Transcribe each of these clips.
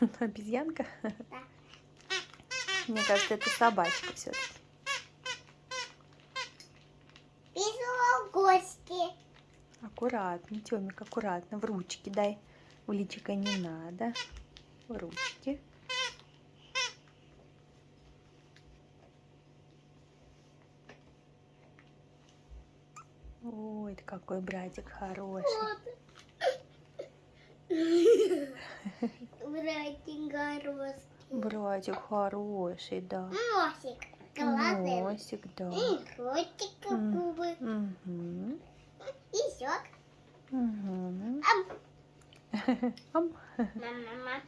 Обезьянка? Да. Мне кажется, это собачка все-таки. Пишу гости. Аккуратно, Тёмик, аккуратно. В ручки дай. В личико не надо. В ручки. Ой, ты какой братик хороший. Братик хороший. Братик хороший, да. Носик. Глазы. Носик, да. И ротик, губы. Угу. И щек. Угу. Ам. Мама.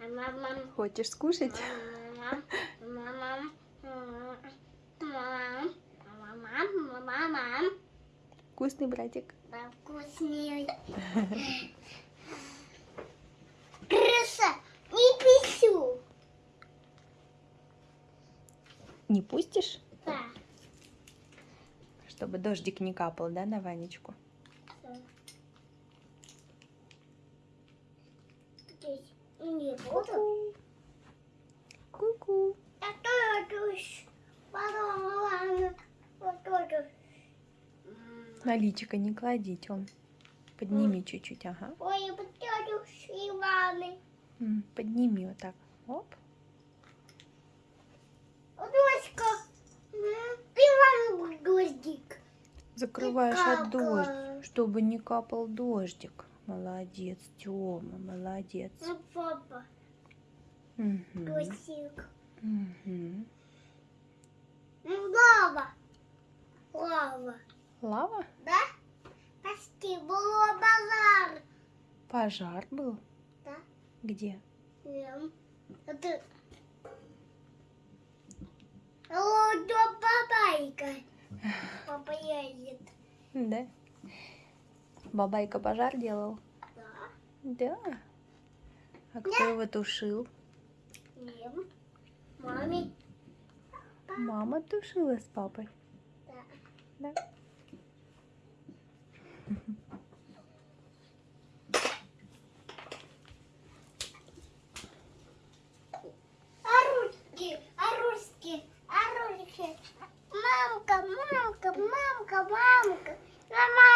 Мама. Хочешь скушать? Мама. Мама. Мама. Мама. Вкусный братик. Да, вкуснее. Не пустишь? Да. Чтобы дождик не капал, да, на Ванечку? Здесь не буду. Ку-ку. Я тоже. Потом, ладно, вот тоже. На личико не клади, Тём. Подними чуть-чуть, ага. Ой, я Иваны. М, Подними вот так. Оп. Закрываешь от дождя, чтобы не капал дождик. Молодец, Тёма, молодец. Ну, папа, дождик. Мгм. Ну, лава. Лава. Лава? Да? Почти было базар. Пожар был? Да? Где? Ем. Это... Вот до бабайка. Папа едет. Да. Бабайка пожар делал? Да. Да. А кто его тушил? Ем. Маме. Мама тушила с папой. Да. Да. Мамка, мамка, мамка, мамка, мамка.